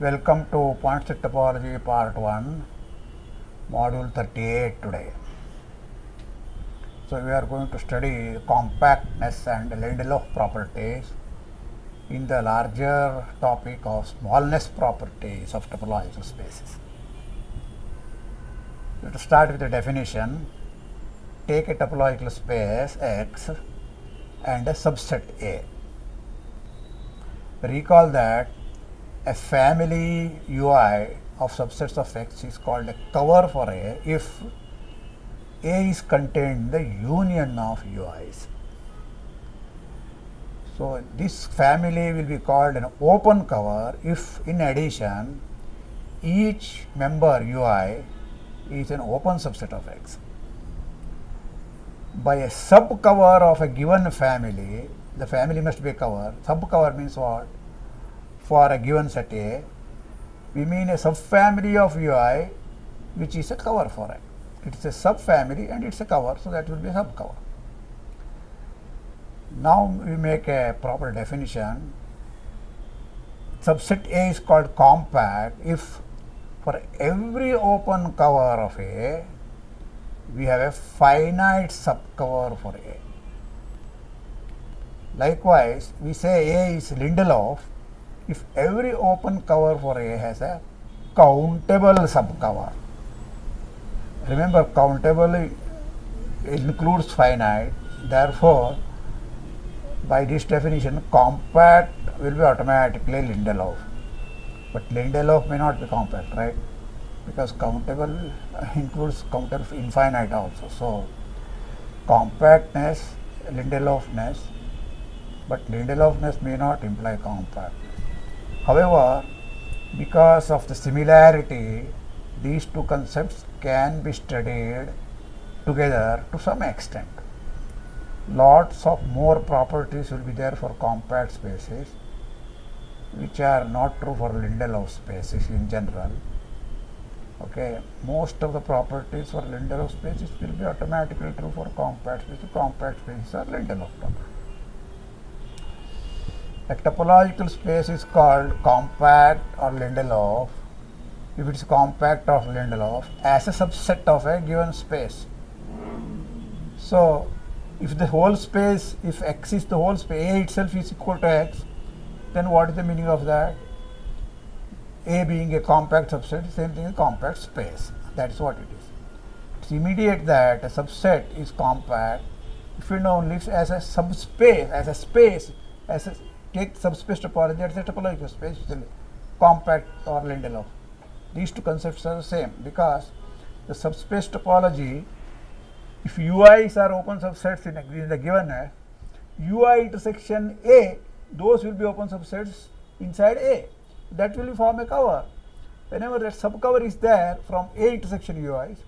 Welcome to Point Set Topology Part 1, Module 38 today. So, we are going to study compactness and Lindelof properties in the larger topic of smallness properties of topological spaces. So, to start with the definition, take a topological space X and a subset A. Recall that a family UI of subsets of X is called a cover for A if A is contained in the union of UIs. So, this family will be called an open cover if in addition each member UI is an open subset of X. By a subcover of a given family, the family must be a cover. Subcover means what? For a given set A, we mean a subfamily of UI which is a cover for it. It is a subfamily and it is a cover, so that will be a subcover. Now we make a proper definition. Subset A is called compact if for every open cover of A, we have a finite subcover for A. Likewise, we say A is Lindelof if every open cover for A has a countable subcover. Remember, countable includes finite, therefore, by this definition, compact will be automatically Lindelof. But Lindelof may not be compact, right? Because countable includes counter infinite also. So, compactness, Lindelofness, but Lindelofness may not imply compact. However, because of the similarity, these two concepts can be studied together to some extent. Lots of more properties will be there for compact spaces, which are not true for Lindelof spaces in general. Okay, most of the properties for Lindelof spaces will be automatically true for compact spaces. Compact spaces are Lindelof properties. A topological space is called compact or Lindelof if it is compact of Lindelof as a subset of a given space. So, if the whole space, if x is the whole space, A itself is equal to x, then what is the meaning of that? A being a compact subset, same thing as compact space. That is what it is. It's immediate that a subset is compact if you it only as a subspace, as a space, as a take subspace topology, that's a topological space, compact or Lindelof. These two concepts are the same because the subspace topology, if UIs are open subsets in, in the given A, UI intersection A, those will be open subsets inside A. That will form a cover. Whenever that subcover is there from A intersection UIs,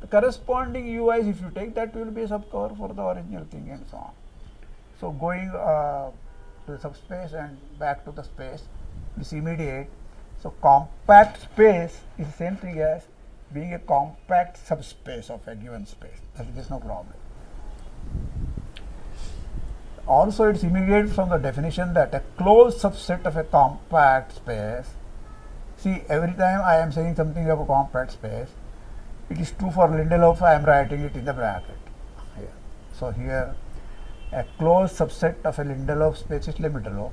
the corresponding UIs, if you take that, will be a subcover for the original thing and so on. So, going uh, to the subspace and back to the space is immediate. So, compact space is the same thing as being a compact subspace of a given space. That is no problem. Also, it is immediate from the definition that a closed subset of a compact space. See, every time I am saying something about a compact space, it is true for Lindelof, I am writing it in the bracket. Here. So, here a closed subset of a Lindelof space is Lindelof,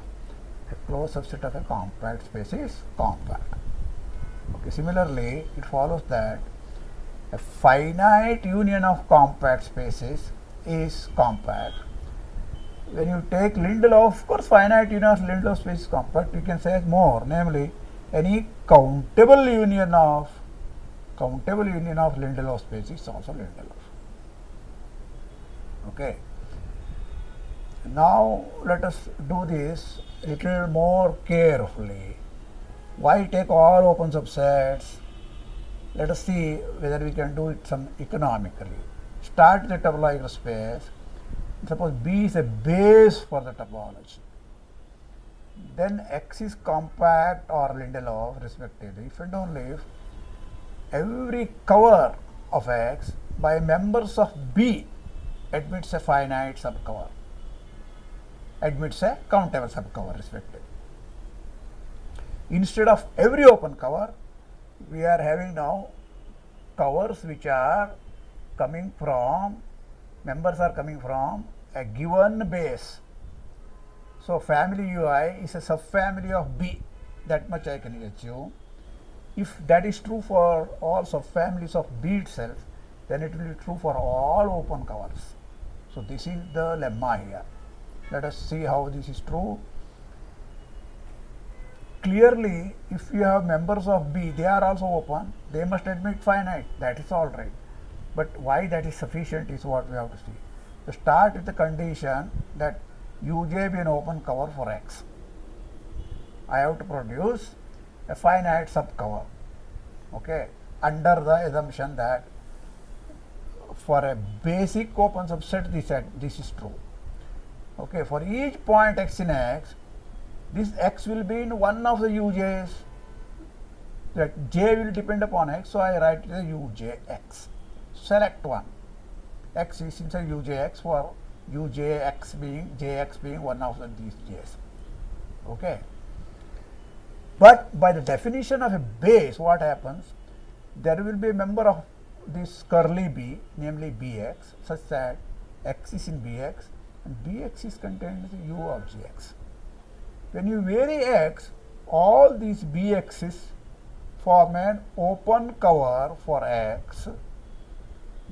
a closed subset of a compact space is compact. Okay. Similarly, it follows that a finite union of compact spaces is compact. When you take Lindelof, of course, finite union of Lindelof space is compact, you can say more, namely any countable union of countable union of Lindelof space is also Lindelof. Okay. Now let us do this little more carefully. Why take all open subsets? Let us see whether we can do it some economically. Start the topological space. Suppose B is a base for the topology. then X is compact or Lindelof respectively if and only if every cover of X by members of B admits a finite subcover, admits a countable subcover respectively. Instead of every open cover, we are having now covers which are coming from, members are coming from a given base. So, family UI is a subfamily of B, that much I can assume. If that is true for all subfamilies of B itself, then it will be true for all open covers. So, this is the lemma here. Let us see how this is true. Clearly, if you have members of B, they are also open, they must admit finite, that is all right. But why that is sufficient is what we have to see. To start with the condition that uj be an open cover for X. I have to produce a finite subcover okay under the assumption that for a basic open subset this this is true okay for each point x in x this x will be in one of the uj's that j will depend upon x so i write the ujx select one. X is inside ujx for ujx being jx being one of the, these j's. Okay. But by the definition of a base, what happens? There will be a member of this curly B, namely Bx, such that x is in Bx and Bx is contained in U of Gx. When you vary x, all these Bx's form an open cover for x,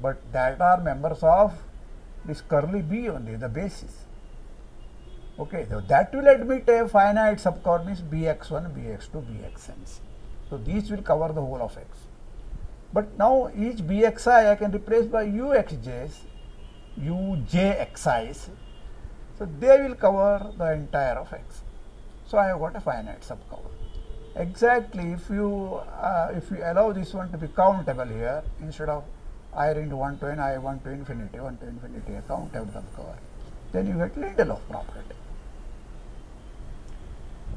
but that are members of this curly B only, the basis. Okay, so that will admit a finite means bx1, bx2, bxn. So these will cover the whole of x. But now each bxi I can replace by uxj's, ujxi's. So they will cover the entire of x. So I have got a finite subcover. Exactly if you uh, if you allow this one to be countable here instead of i into 1 to n, i 1 to infinity, 1 to infinity, a countable subcover, then you get Lindelof property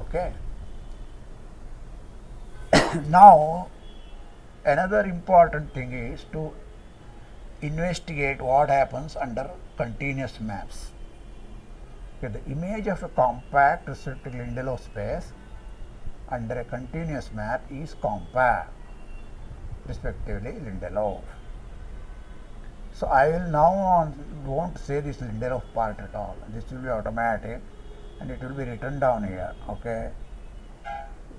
okay? Now another important thing is to investigate what happens under continuous maps okay, the image of a compact restricted Lindelof space under a continuous map is compact respectively Lindelof so I will now on won't say this Lindelof part at all. This will be automatic and it will be written down here okay?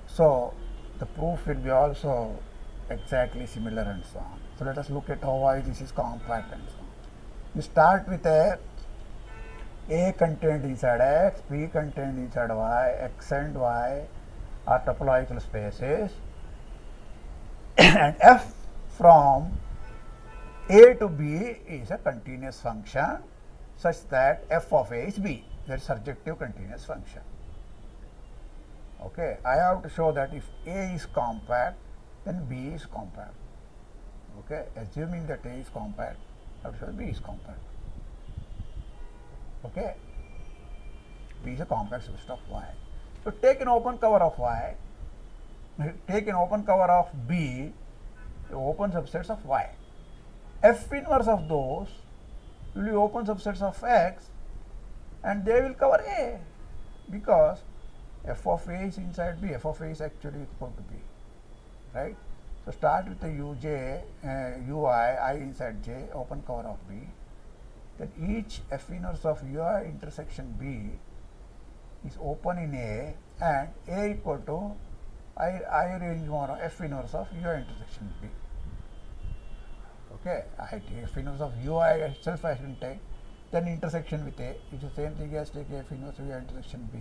So the proof will be also exactly similar and so on. So let us look at how why this is compact and so on. You start with a a contained inside x b contained inside y x and y are topological spaces and f from a to b is a continuous function such that f of a is b that is surjective continuous function. Okay, I have to show that if A is compact, then B is compact. Okay, assuming that A is compact, I have to show B is compact. Okay, B is a compact subset of Y. So take an open cover of Y, take an open cover of B, open subsets of Y. F inverse of those will be open subsets of X and they will cover A because f of A is inside B, f of A is actually equal to B, right. So, start with the uj, uh, ui, i inside j, open cover of B, then each f inverse of ui intersection B is open in A and A equal to i, I range f inverse of ui intersection B. Okay, I take f inverse of ui itself I can take then intersection with A is the same thing as take F inverse via intersection B.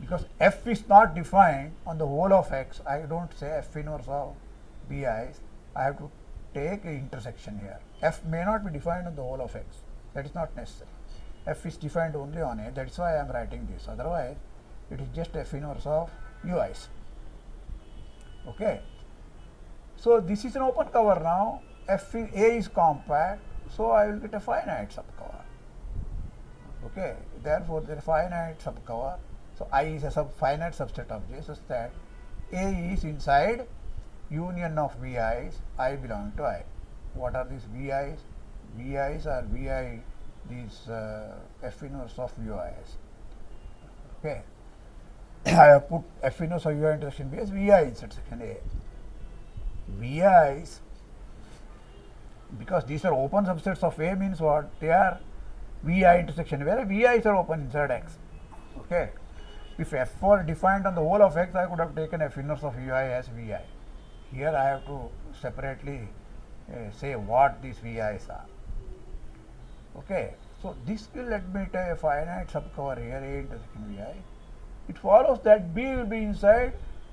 Because F is not defined on the whole of X, I don't say F inverse of BI, I have to take intersection here. F may not be defined on the whole of X, that is not necessary. F is defined only on A, that is why I am writing this, otherwise it is just F inverse of UIs. Okay. So, this is an open cover now, F A is compact, so I will get a finite subcover. Okay, therefore, the finite subcover So I is a sub finite subset of J such that A is inside union of VI's, I belong to I. What are these VI's? VI's are VI, these uh, F inverse of VI's. Okay. I have put F inverse of UI intersection B as VI inside section A. VI's, because these are open subsets of A means what? They are VI intersection where VI's are open inside X. Okay. If F were defined on the whole of X, I could have taken F inverse of UI as VI. Here I have to separately uh, say what these VI's are. Okay. So this will admit a finite subcover here A intersection VI. It follows that B will be inside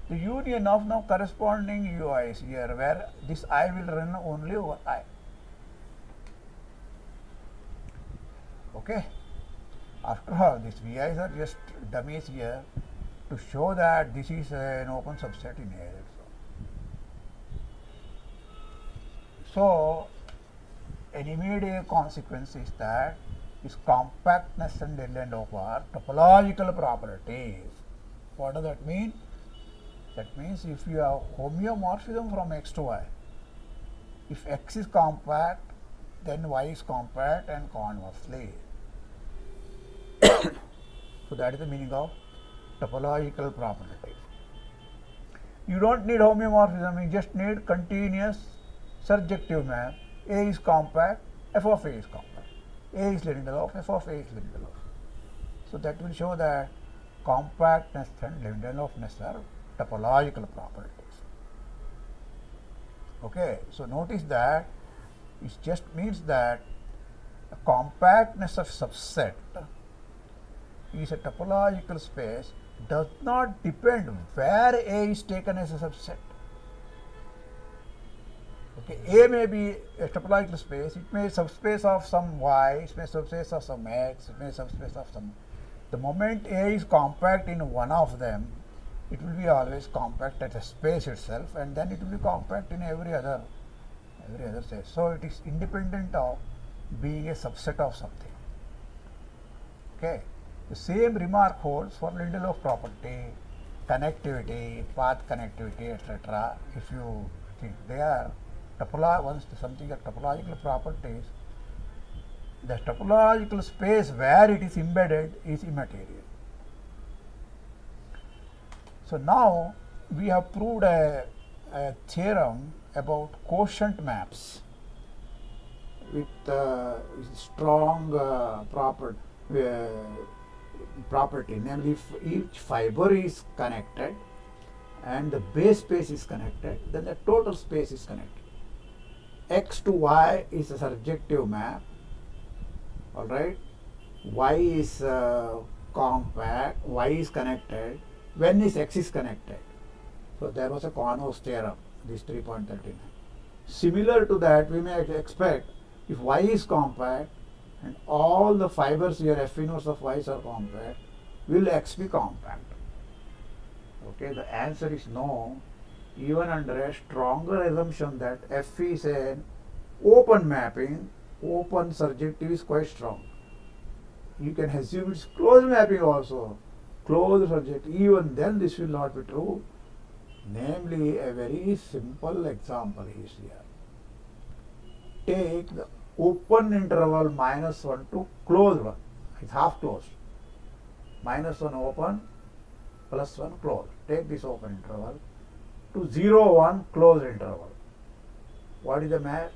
the union of now corresponding UIs here where this I will run only over I. Okay. After all, these VIs are just dummies here to show that this is an open subset in A. So, an immediate consequence is that is compactness and Lindelof are topological properties. What does that mean? That means if you have homeomorphism from x to y, if x is compact, then y is compact and conversely. so that is the meaning of topological properties. You don't need homeomorphism, you just need continuous surjective map. A is compact, f of A is compact. A is Lindelof, f of A is Lindelof. So that will show that compactness and Lindelofness are topological properties. Okay, so notice that it just means that compactness of subset is a topological space does not depend where A is taken as a subset. Okay, A may be a topological space, it may be subspace of some y, it may subspace of some x, it may subspace of some. The moment A is compact in one of them, it will be always compact at a space itself and then it will be compact in every other every other space. So it is independent of being a subset of something. Okay. The same remark holds for Lindelof property, connectivity, path connectivity, etc. If you think they are topolo once something a topological properties, the topological space where it is embedded is immaterial. So now we have proved a, a theorem about quotient maps with uh, strong uh, uh, property, namely if each fiber is connected and the base space is connected, then the total space is connected x to y is a surjective map. All right. Y is uh, compact. Y is connected. When is x is connected? So there was a Converse theorem this 3.39 similar to that we may expect if y is compact and all the fibers here f of y are compact will x be compact? Okay the answer is no even under a stronger assumption that F is an open mapping, open surjective is quite strong. You can assume it's closed mapping also, closed surjective, even then this will not be true. Namely, a very simple example is here. Take the open interval minus 1 to closed one, it's half closed. Minus 1 open, plus 1 closed. Take this open interval to 0 1 closed interval. What is the math?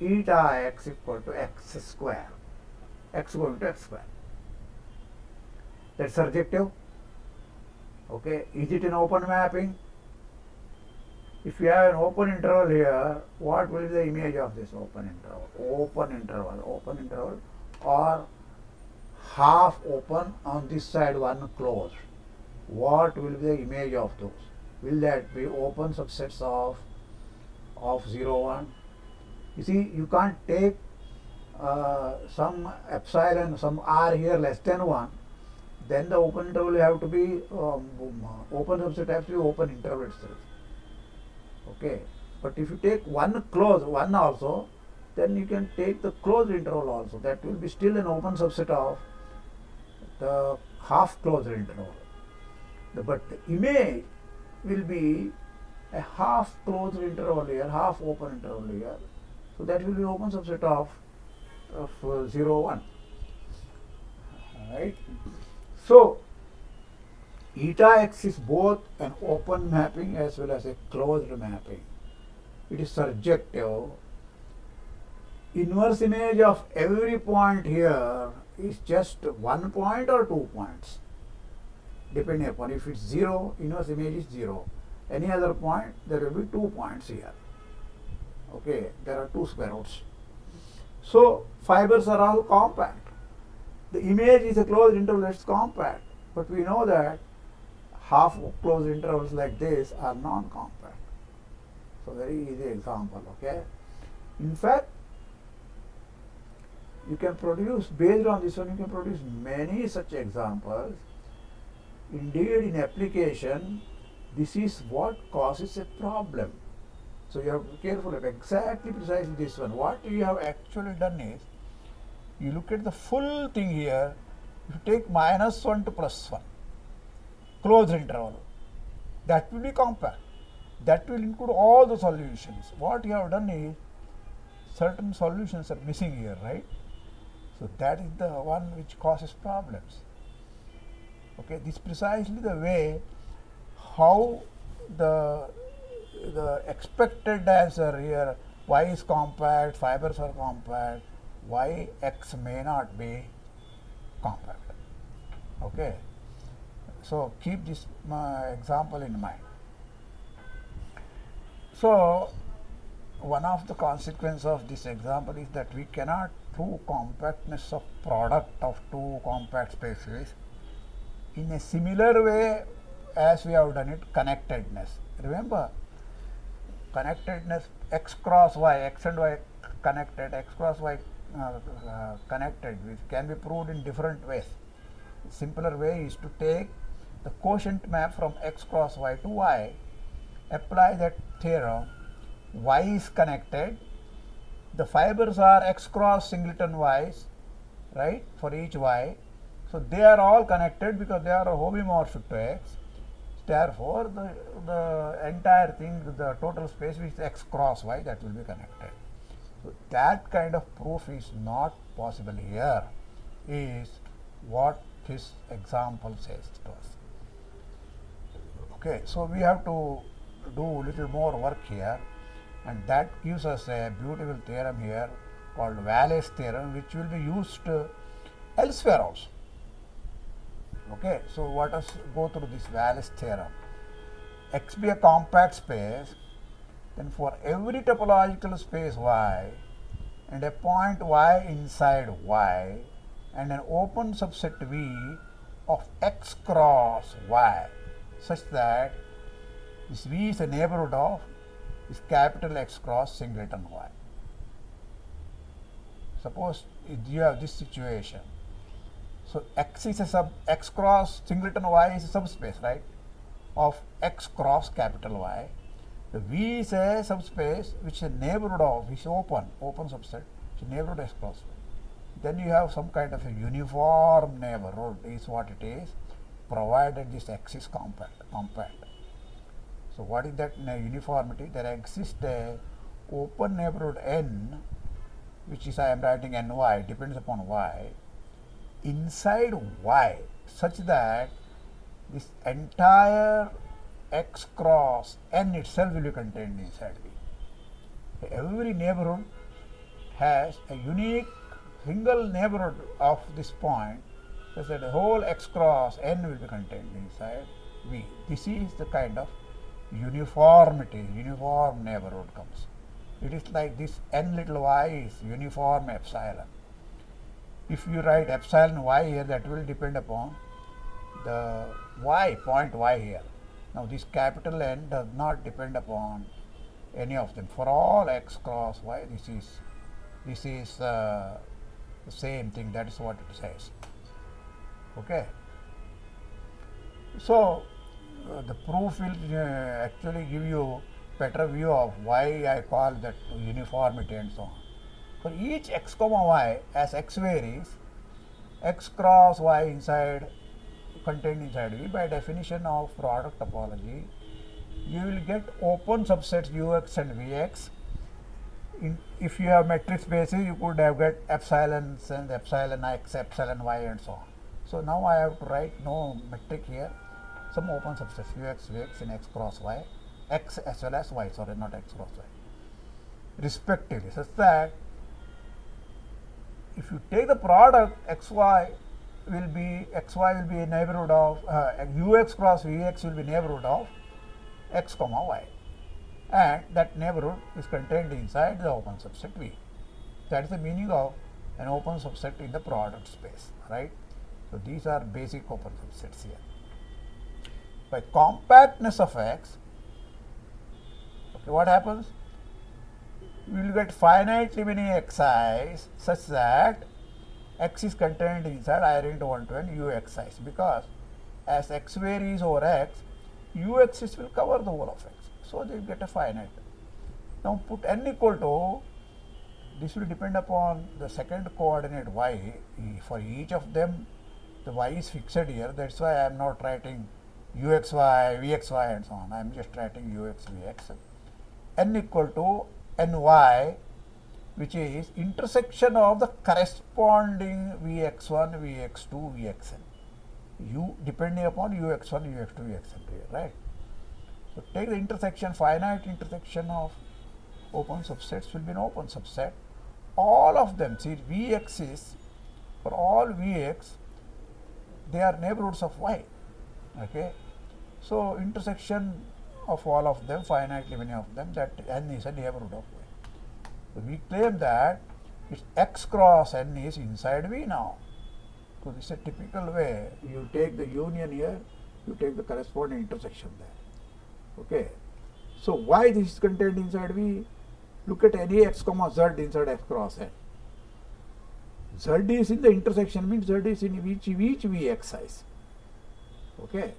Eta x equal to x square. x going to x square. That's surjective. Okay, is it an open mapping? If you have an open interval here, what will be the image of this open interval? Open interval, open interval or half open on this side, one closed. What will be the image of those? Will that be open subsets of of 0 1 you see you can't take uh, some epsilon some r here less than 1 then the open interval have to be um, open subset has to be open interval itself. Okay. But if you take one close one also then you can take the closed interval also. That will be still an open subset of the half closed interval. But the image will be a half closed interval here, half open interval here. So that will be open subset of of uh, 0 1 right so eta x is both an open mapping as well as a closed mapping. It is surjective. Inverse image of every point here is just one point or two points depending upon. If it's zero inverse image is zero. Any other point there will be two points here. Okay there are two square roots. So fibers are all compact. The image is a closed interval it's compact. But we know that half closed intervals like this are non-compact. So very easy example okay? In fact you can produce based on this one you can produce many such examples indeed in application this is what causes a problem. So you have to be careful of exactly precisely this one. What you have actually done is you look at the full thing here you take minus 1 to plus 1 closed interval that will be compact. That will include all the solutions. What you have done is certain solutions are missing here right? So that is the one which causes problems. Okay, this is precisely the way how the the expected answer here y is compact, fibers are compact, y x may not be compact. Okay, so keep this uh, example in mind. So one of the consequence of this example is that we cannot prove compactness of product of two compact spaces in a similar way as we have done it connectedness. Remember connectedness x cross y, x and y connected, x cross y uh, uh, connected which can be proved in different ways. Simpler way is to take the quotient map from x cross y to y, apply that theorem y is connected the fibers are x cross singleton y's right for each y so they are all connected because they are homeomorphic to x therefore the, the entire thing the total space which is x cross y that will be connected. So that kind of proof is not possible here is what this example says to us. Okay so we have to do little more work here and that gives us a beautiful theorem here called Wallace theorem which will be used elsewhere also. Okay, so let us go through this Wallace theorem. X be a compact space, then for every topological space Y and a point Y inside Y and an open subset V of X cross Y such that this V is a neighborhood of is capital X cross singleton Y. Suppose you have this situation. So X is a sub X cross singleton Y is a subspace, right? Of X cross capital Y. The V is a subspace which is a neighborhood of which is open, open subset, is neighborhood X cross Then you have some kind of a uniform neighborhood is what it is, provided this X is compact. compact. So what is that uniformity? There exists a open neighborhood n, which is I am writing ny, depends upon y, inside y, such that this entire x cross n itself will be contained inside v. Every neighborhood has a unique single neighborhood of this point, such that the whole x cross n will be contained inside v. This is the kind of uniformity, uniform neighborhood comes. It is like this n little y is uniform epsilon. If you write epsilon y here, that will depend upon the y, point y here. Now this capital N does not depend upon any of them. For all x cross y, this is this is uh, the same thing. That is what it says. Okay. So uh, the proof will uh, actually give you better view of why I call that uniformity and so on. For each x comma y as x varies, x cross y inside contained inside V, by definition of product topology, you will get open subsets Ux and Vx. In, if you have metric spaces, you could have got epsilon and epsilon x, epsilon y, and so on. So now I have to write no metric here, some open subsets Ux, Vx in x cross y, x as well as y, sorry, not x cross y, respectively, such that if you take the product xy will be xy will be a neighborhood of uh, ux cross vx will be neighborhood of x comma y and that neighborhood is contained inside the open subset V. That is the meaning of an open subset in the product space, right? So these are basic open subsets here. By compactness of X, okay, what happens? We will get finitely many xi's such that x is contained inside I ring 1 to n uxi's because as x varies over x, ux's will cover the whole of x. So they will get a finite. Now put n equal to this will depend upon the second coordinate y. For each of them, the y is fixed here. That's why I am not writing uxy, vxy, and so on. I am just writing ux, vx. n equal to ny, which is intersection of the corresponding vx1, vx2, vxn u depending upon ux1, ux2, ux3, right? So take the intersection, finite intersection of open subsets will be an open subset. All of them, see Vx is, for all Vx, they are neighborhoods of y, okay? So intersection of all of them, finitely many of them, that n is a neighborhood of y. So we claim that its x cross n is inside V now. So this is a typical way. You take the union here, you take the corresponding intersection there. Okay. So why this is contained inside V? Look at any x comma z inside x cross n. Z is in the intersection means Z is in each each Vx size. Okay.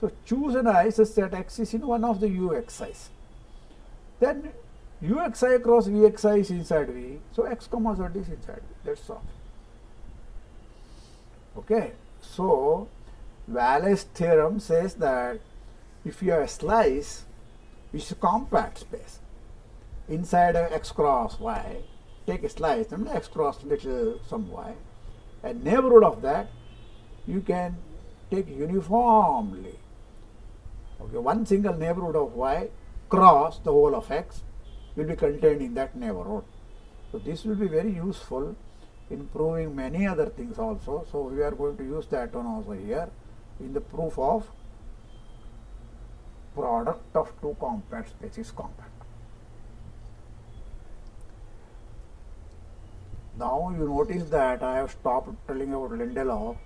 So choose an such that x is in one of the uxi's. Then uxi cross vxi is inside V. So x comma z is inside V. That's all. Okay. So, Wallace theorem says that if you have a slice which is a compact space inside a x cross y, take a slice and x cross little some y, a neighborhood of that you can take uniformly. Okay, one single neighborhood of y cross the whole of x will be contained in that neighborhood. So this will be very useful improving many other things also. So we are going to use that one also here in the proof of product of two compact spaces compact. Now you notice that I have stopped telling about Lindelof.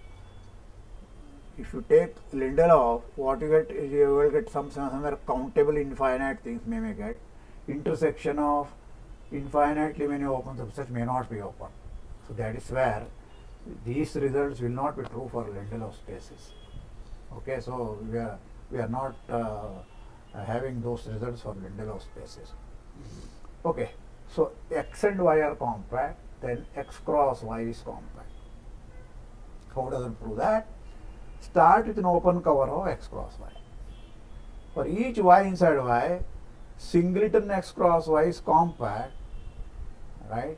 If you take Lindelof, what you get is you will get some somewhere countable infinite things may, may get. Intersection of infinitely many open subsets may not be open. So that is where these results will not be true for Lindelof spaces. Okay, so we are we are not uh, having those results for Lindelof spaces. Okay, so x and y are compact, then x cross y is compact. How does it prove that? Start with an open cover of x cross y. For each y inside y, singleton x cross y is compact, right?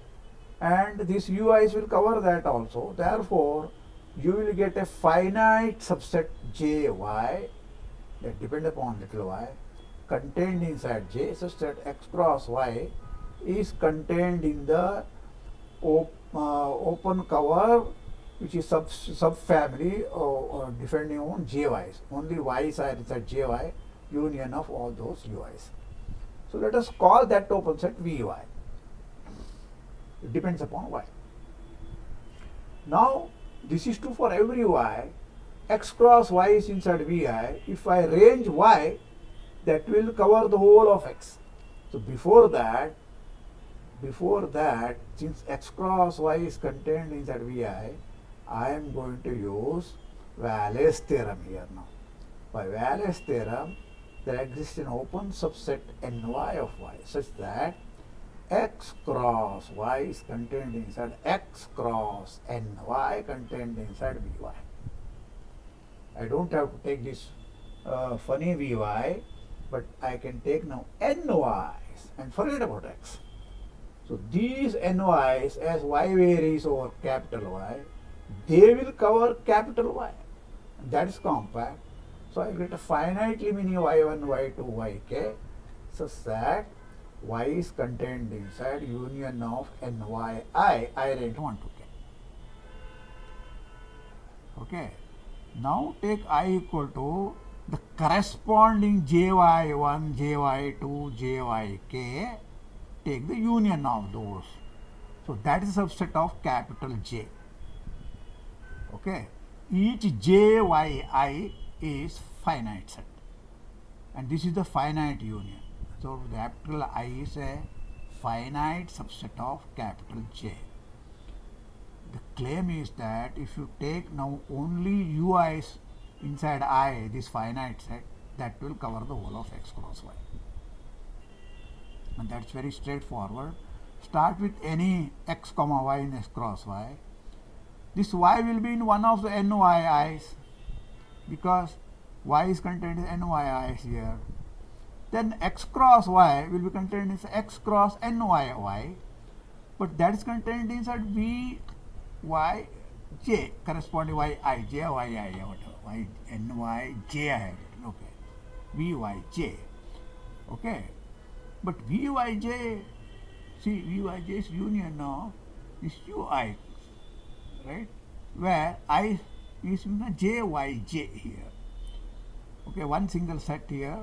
and these ui's will cover that also. Therefore, you will get a finite subset jy that depend upon little y contained inside J such that x cross y is contained in the op, uh, open cover which is sub subfamily or, or depending on JYs. Only Y's are inside JY union of all those UIs. So let us call that open set VY. It depends upon y. Now, this is true for every y. x cross y is inside vi. If I range y, that will cover the whole of x. So before that, before that, since x cross y is contained inside vi, I am going to use Wallace theorem here now. By Wallace theorem, there exists an open subset ny of y such that x cross y is contained inside x cross n y contained inside vy. I don't have to take this uh, funny Vy, but I can take now Ny's and forget about X. So these Ny's as Y varies over capital Y, they will cover capital Y. That is compact. So I get a finitely many Y1, Y2, Yk such that Y is contained inside union of Nyi, I range 1 to k. Okay. Now take I equal to the corresponding jy1, jy2, jyk, take the union of those. So that is a subset of capital J. Okay. Each jyi is finite set and this is the finite union. So the capital I is a finite subset of capital J. The claim is that if you take now only ui's inside I, this finite set, that will cover the whole of x cross y. And that's very straightforward. Start with any x comma y in x cross y. This y will be in one of the NYIs because y is contained in NYIs here. Then x cross y will be contained in x cross nyy, but that is contained inside v y j. Corresponding y i j y i whatever. Y n y j I have written okay. V y j. Okay. But v y j see v y j is union of this u i right where i is in the j y j here okay one single set here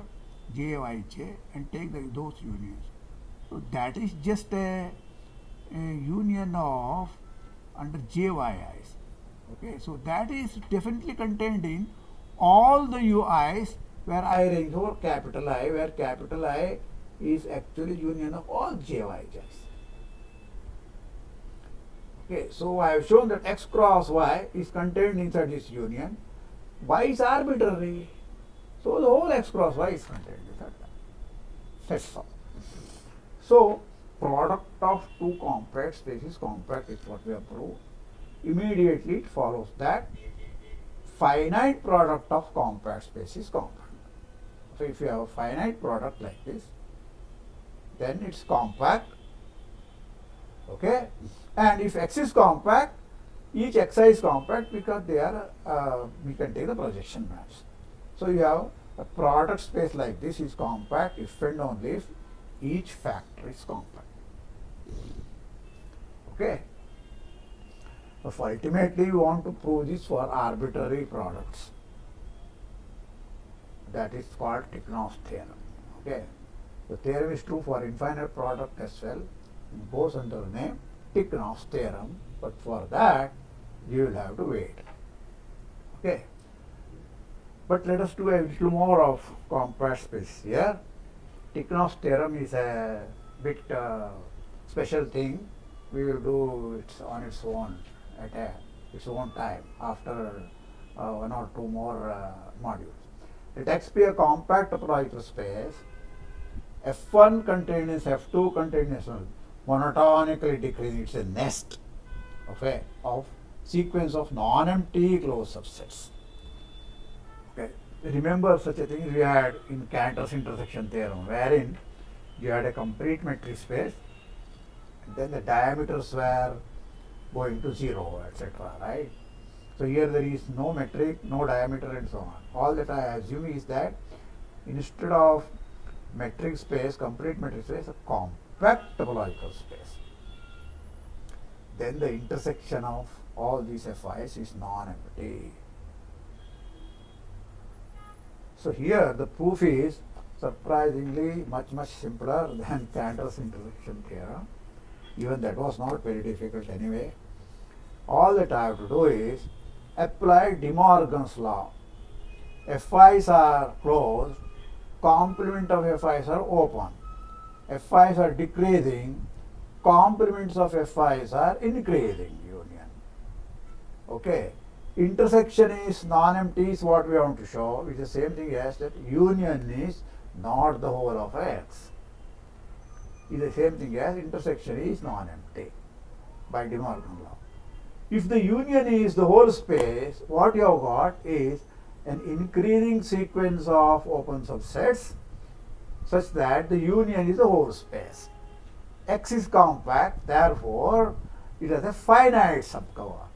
j y j and take the, those unions so that is just a, a union of under JYIs. Okay, so that is definitely contained in all the UIs where I range over capital I, where capital I is actually union of all JYJs. Okay, so I have shown that x cross y is contained inside this union. Y is arbitrary. So the whole x cross y is contained inside that. That's all. So product of two compact spaces compact is what we have proved. Immediately it follows that finite product of compact space is compact. So if you have a finite product like this, then it's compact. Okay, and if x is compact, each xi is compact because they are uh, we can take the projection maps. So you have a product space like this is compact if and only if each factor is compact. Okay. So ultimately we want to prove this for arbitrary products. That is called Tikhonov's theorem. Okay. The theorem is true for infinite product as well. Goes under the name Tikhonov's theorem. But for that you will have to wait. Okay. But let us do a little more of compact space here. Tikhonov's theorem is a bit uh, special thing we will do it on its own at a, its own time after uh, one or two more uh, modules. Let X be a compact topological space. F1 contains F2 contains monotonically decreasing. It's a nest of of sequence of non-empty closed subsets. Okay. Remember such a thing we had in Cantor's intersection theorem, wherein you had a complete metric space and then the diameters were going to 0, etc. Right? So here there is no metric, no diameter and so on. All that I assume is that instead of metric space, complete metric space, a compact topological space. Then the intersection of all these FIs is non-empty. So here the proof is surprisingly much much simpler than Cantor's intersection theorem even that was not very difficult anyway. All that I have to do is apply De Morgan's law. FIs are closed, complement of FIs are open. FIs are decreasing, complements of FIs are increasing union. Okay. Intersection is non-empty is what we want to show. It's the same thing as that union is not the whole of X is the same thing as intersection is non-empty by De Morgan law. If the union is the whole space, what you have got is an increasing sequence of open subsets such that the union is a whole space. X is compact, therefore it has a finite subcover.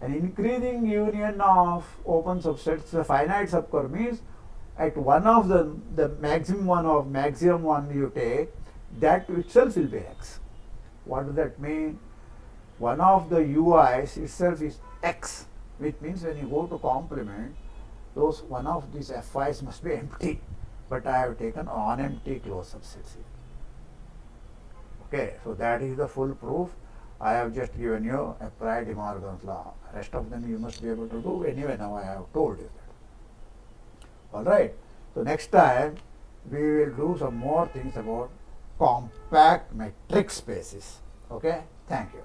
An increasing union of open subsets, the finite subcover means at one of the, the maximum one of maximum one you take, that itself will be X. What does that mean? One of the UIs itself is X, which means when you go to complement, those one of these FIs must be empty. But I have taken on-empty closed subsets here. Okay, so that is the full proof. I have just given you apply De Morgan's law. Rest of them you must be able to do anyway. Now I have told you that. All right. So next time we will do some more things about compact metric spaces. Okay. Thank you.